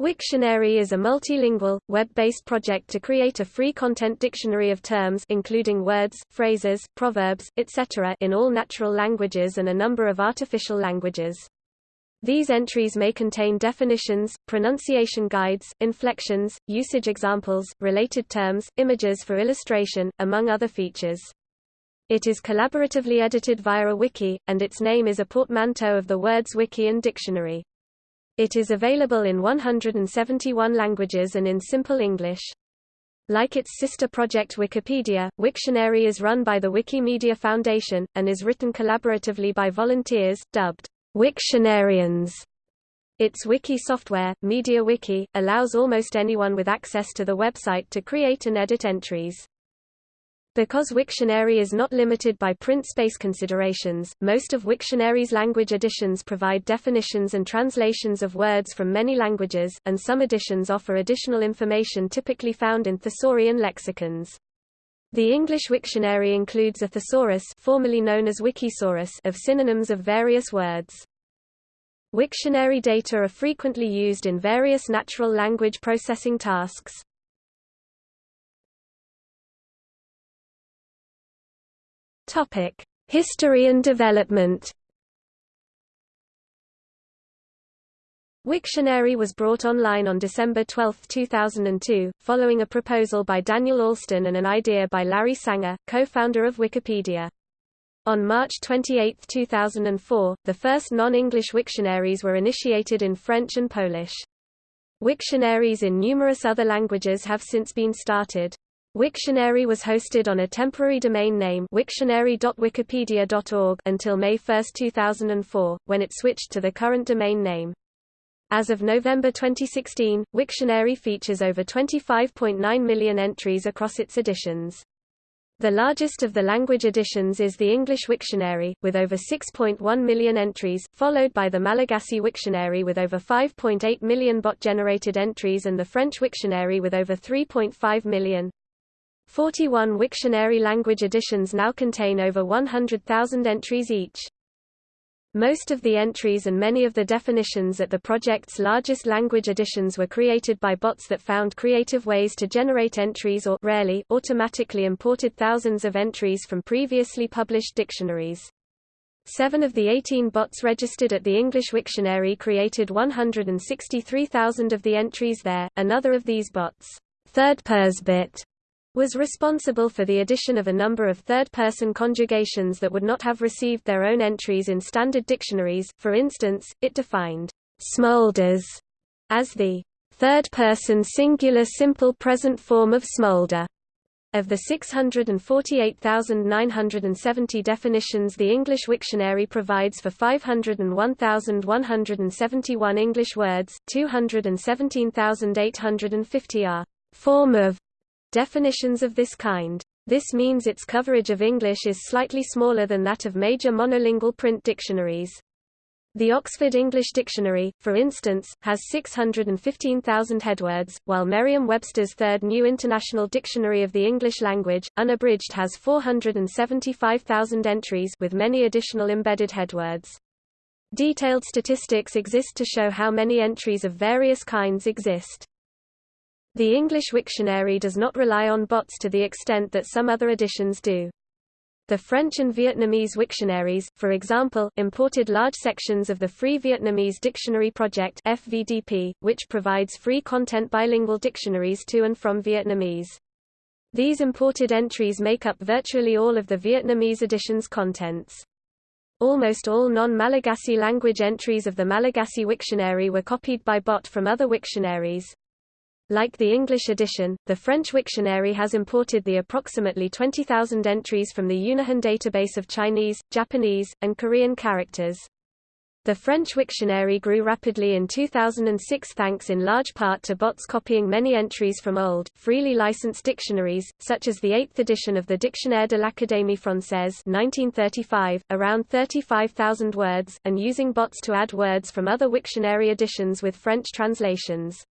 Wiktionary is a multilingual, web-based project to create a free content dictionary of terms including words, phrases, proverbs, etc. in all natural languages and a number of artificial languages. These entries may contain definitions, pronunciation guides, inflections, usage examples, related terms, images for illustration, among other features. It is collaboratively edited via a wiki, and its name is a portmanteau of the words wiki and dictionary. It is available in 171 languages and in simple English. Like its sister project Wikipedia, Wiktionary is run by the Wikimedia Foundation, and is written collaboratively by volunteers, dubbed Wiktionarians. Its wiki software, MediaWiki, allows almost anyone with access to the website to create and edit entries. Because Wiktionary is not limited by print space considerations, most of Wiktionary's language editions provide definitions and translations of words from many languages, and some editions offer additional information typically found in thesaurian lexicons. The English Wiktionary includes a thesaurus formerly known as Wikisaurus of synonyms of various words. Wiktionary data are frequently used in various natural language processing tasks. Topic: History and development. Wiktionary was brought online on December 12, 2002, following a proposal by Daniel Alston and an idea by Larry Sanger, co-founder of Wikipedia. On March 28, 2004, the first non-English Wiktionaries were initiated in French and Polish. Wiktionaries in numerous other languages have since been started. Wiktionary was hosted on a temporary domain name wiktionary.wikipedia.org until May 1, 2004, when it switched to the current domain name. As of November 2016, Wiktionary features over 25.9 million entries across its editions. The largest of the language editions is the English Wiktionary, with over 6.1 million entries, followed by the Malagasy Wiktionary with over 5.8 million bot-generated entries and the French Wiktionary with over 3.5 million. 41 Wiktionary language editions now contain over 100,000 entries each. Most of the entries and many of the definitions at the project's largest language editions were created by bots that found creative ways to generate entries or rarely automatically imported thousands of entries from previously published dictionaries. Seven of the 18 bots registered at the English Wiktionary created 163,000 of the entries there. Another of these bots, ThirdPersBot, was responsible for the addition of a number of third-person conjugations that would not have received their own entries in standard dictionaries, for instance, it defined smolders as the third-person singular simple present form of smolder. Of the 648,970 definitions the English Wiktionary provides for 501,171 English words, 217,850 are form of definitions of this kind. This means its coverage of English is slightly smaller than that of major monolingual print dictionaries. The Oxford English Dictionary, for instance, has 615,000 headwords, while Merriam-Webster's Third New International Dictionary of the English Language, unabridged has 475,000 entries with many additional embedded headwords. Detailed statistics exist to show how many entries of various kinds exist. The English Wiktionary does not rely on bots to the extent that some other editions do. The French and Vietnamese Wiktionaries, for example, imported large sections of the Free Vietnamese Dictionary Project FVDP, which provides free content bilingual dictionaries to and from Vietnamese. These imported entries make up virtually all of the Vietnamese edition's contents. Almost all non-Malagasy language entries of the Malagasy Wiktionary were copied by bot from other Wiktionaries. Like the English edition, the French Wiktionary has imported the approximately 20,000 entries from the Unihan database of Chinese, Japanese, and Korean characters. The French Wiktionary grew rapidly in 2006 thanks in large part to bots copying many entries from old, freely licensed dictionaries, such as the 8th edition of the Dictionnaire de l'Académie Française 1935, around 35,000 words, and using bots to add words from other Wiktionary editions with French translations.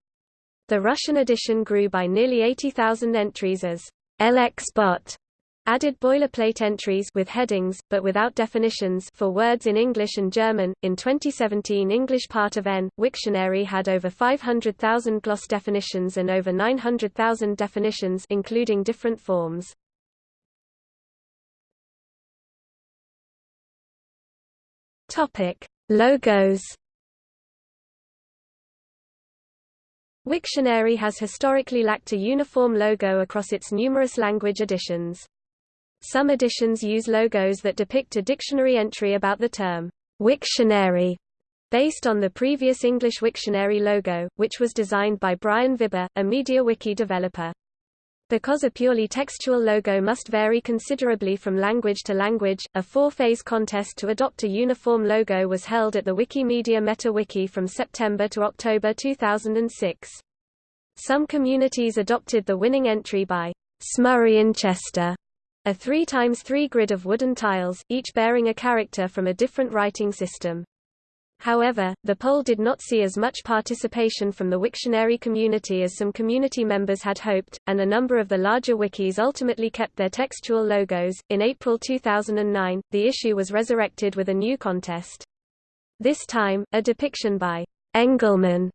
The Russian edition grew by nearly 80,000 entries as LXBot added boilerplate entries with headings, but without definitions for words in English and German. In 2017 English part of N, Wiktionary had over 500,000 gloss definitions and over 900,000 definitions including different forms. Topic: Logos Wiktionary has historically lacked a uniform logo across its numerous language editions. Some editions use logos that depict a dictionary entry about the term Wiktionary, based on the previous English Wiktionary logo, which was designed by Brion Vibber, a MediaWiki developer. Because a purely textual logo must vary considerably from language to language, a four-phase contest to adopt a uniform logo was held at the Wikimedia MetaWiki from September to October 2006. Some communities adopted the winning entry by Smurrayinchester, a 3 times 3 grid of wooden tiles, each bearing a character from a different writing system. However, the poll did not see as much participation from the Wiktionary community as some community members had hoped, and a number of the larger wikis ultimately kept their textual logos. In April 2009, the issue was resurrected with a new contest. This time, a depiction by Engelmann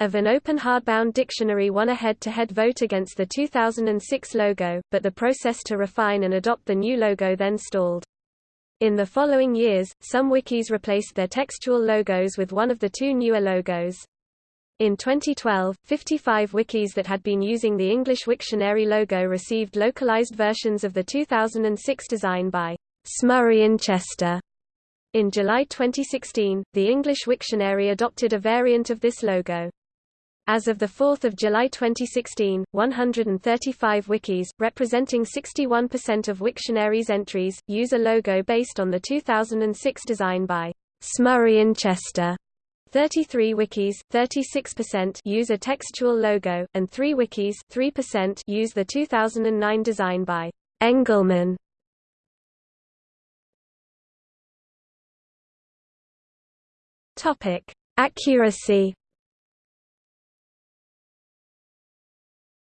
of an open hardbound dictionary won a head-to-head -head vote against the 2006 logo, but the process to refine and adopt the new logo then stalled. In the following years, some wikis replaced their textual logos with one of the two newer logos. In 2012, 55 wikis that had been using the English Wiktionary logo received localized versions of the 2006 design by Smurrayinchester. In July 2016, the English Wiktionary adopted a variant of this logo. As of 4 July 2016, 135 wikis, representing 61% of Wiktionary's entries, use a logo based on the 2006 design by Smurrayinchester. 33 wikis, 36% use a textual logo, and 3 wikis 3% use the 2009 design by Engelmann. Topic: Accuracy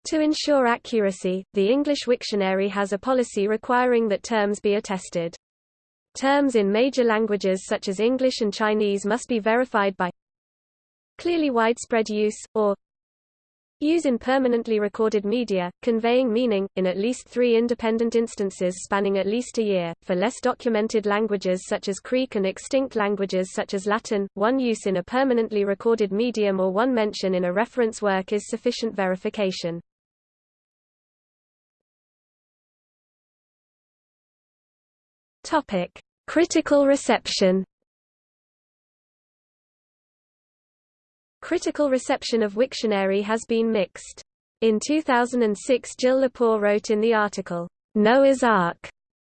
To ensure accuracy, the English Wiktionary has a policy requiring that terms be attested. Terms in major languages such as English and Chinese must be verified by clearly widespread use, or use in permanently recorded media, conveying meaning, in at least three independent instances spanning at least a year. For less documented languages such as Creek and extinct languages such as Latin, one use in a permanently recorded medium or one mention in a reference work is sufficient verification. Topic: Critical reception. Critical reception of Wiktionary has been mixed. In 2006 Jill Lepore wrote in the article, Noah's Ark,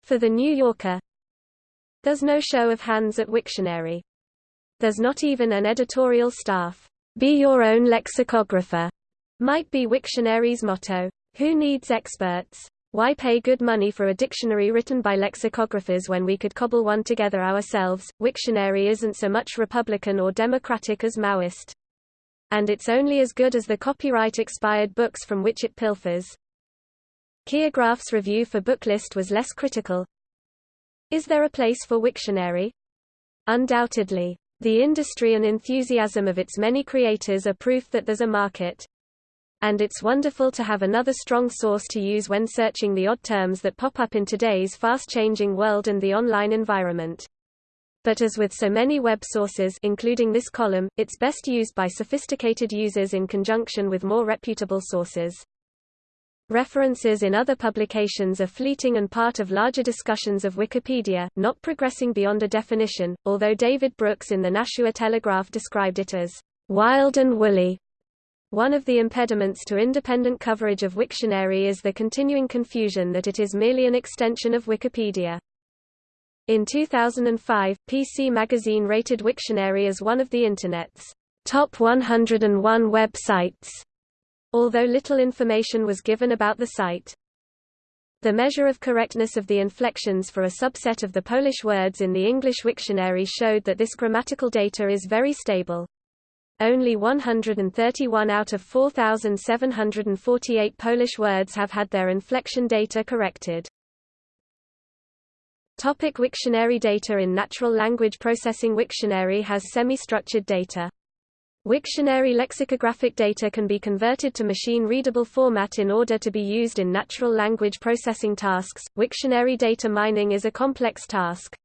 for The New Yorker, There's no show of hands at Wiktionary. There's not even an editorial staff. Be your own lexicographer, might be Wiktionary's motto. Who needs experts? Why pay good money for a dictionary written by lexicographers when we could cobble one together ourselves? Wiktionary isn't so much Republican or Democratic as Maoist. And it's only as good as the copyright expired books from which it pilfers. Keir Graff's review for Booklist was less critical. Is there a place for Wiktionary? Undoubtedly. The industry and enthusiasm of its many creators are proof that there's a market. And it's wonderful to have another strong source to use when searching the odd terms that pop up in today's fast-changing world and the online environment. But as with so many web sources including this column, it's best used by sophisticated users in conjunction with more reputable sources. References in other publications are fleeting and part of larger discussions of Wikipedia, not progressing beyond a definition, although David Brooks in the Nashua Telegraph described it as wild and woolly. One of the impediments to independent coverage of Wiktionary is the continuing confusion that it is merely an extension of Wikipedia. In 2005, PC Magazine rated Wiktionary as one of the Internet's top 101 websites, although little information was given about the site. The measure of correctness of the inflections for a subset of the Polish words in the English Wiktionary showed that this grammatical data is very stable. Only 131 out of 4,748 Polish words have had their inflection data corrected. Topic Wiktionary data In natural language processing Wiktionary has semi-structured data. Wiktionary lexicographic data can be converted to machine-readable format in order to be used in natural language processing tasks. Wiktionary data mining is a complex task.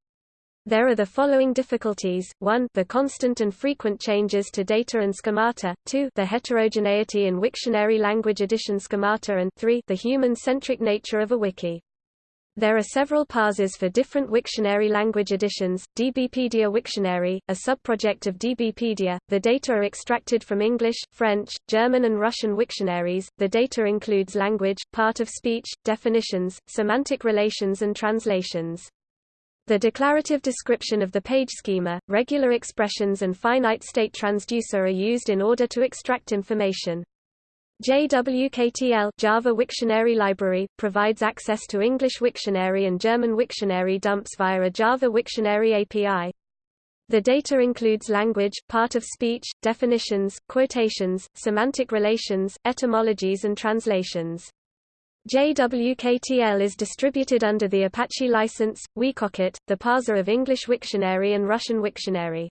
There are the following difficulties, 1 the constant and frequent changes to data and schemata, 2 the heterogeneity in Wiktionary language edition schemata and 3 the human-centric nature of a wiki. There are several parsers for different Wiktionary language editions. DBpedia Wiktionary, a subproject of DBpedia, the data are extracted from English, French, German and Russian Wiktionaries. The data includes language, part of speech, definitions, semantic relations and translations. The declarative description of the page schema, regular expressions and finite state transducer are used in order to extract information. JWKTL Java Wiktionary Library provides access to English Wiktionary and German Wiktionary dumps via a Java Wiktionary API. The data includes language, part of speech, definitions, quotations, semantic relations, etymologies and translations. JWKTL is distributed under the Apache license, Wikokit, the parser of English Wiktionary and Russian Wiktionary.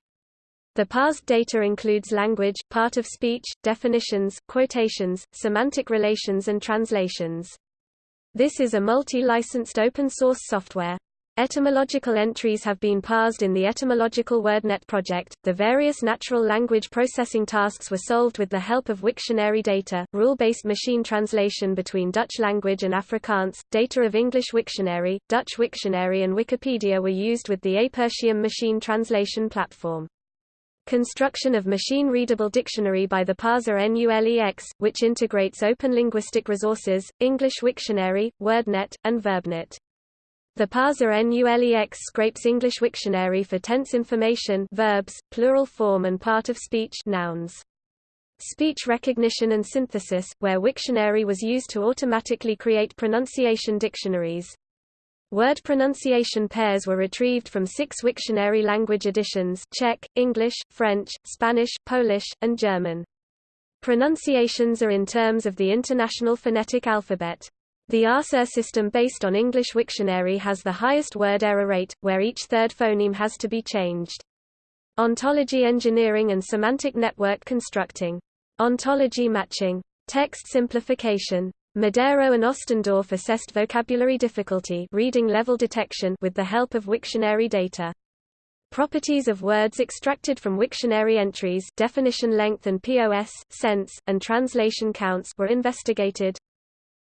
The parsed data includes language, part of speech, definitions, quotations, semantic relations and translations. This is a multi-licensed open-source software. Etymological entries have been parsed in the Etymological WordNet project. The various natural language processing tasks were solved with the help of Wiktionary data, rule-based machine translation between Dutch language and Afrikaans, data of English Wiktionary, Dutch Wiktionary and Wikipedia were used with the Apertium machine translation platform. Construction of machine-readable dictionary by the parser NULEX, which integrates open linguistic resources, English Wiktionary, WordNet, and VerbNet. The parser NULEX scrapes English Wiktionary for tense information verbs, plural form and part of speech nouns. Speech recognition and synthesis, where Wiktionary was used to automatically create pronunciation dictionaries. Word pronunciation pairs were retrieved from six Wiktionary language editions Czech, English, French, Spanish, Polish, and German. Pronunciations are in terms of the International Phonetic Alphabet. The ASR system based on English Wiktionary has the highest word error rate, where each third phoneme has to be changed. Ontology engineering and semantic network constructing. Ontology matching. Text simplification. Medero and Ostendorf assessed vocabulary difficulty reading level detection with the help of Wiktionary data. Properties of words extracted from Wiktionary entries definition length and POS, sense, and translation counts were investigated.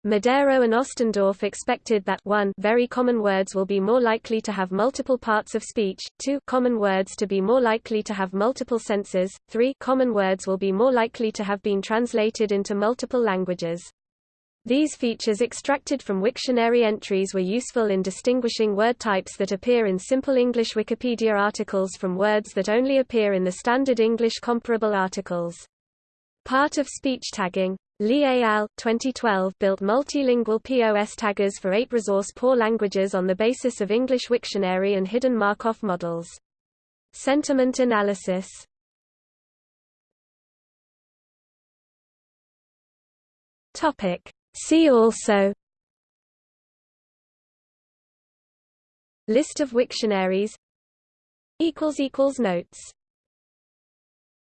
Medero and Ostendorf expected that 1 very common words will be more likely to have multiple parts of speech, 2 common words to be more likely to have multiple senses, 3 common words will be more likely to have been translated into multiple languages. These features extracted from Wiktionary entries were useful in distinguishing word types that appear in simple English Wikipedia articles from words that only appear in the standard English comparable articles. Part of speech tagging. Li et al. 2012 built multilingual POS taggers for eight resource-poor languages on the basis of English Wiktionary and hidden Markov models. Sentiment analysis Topic. See also List of Wiktionaries Notes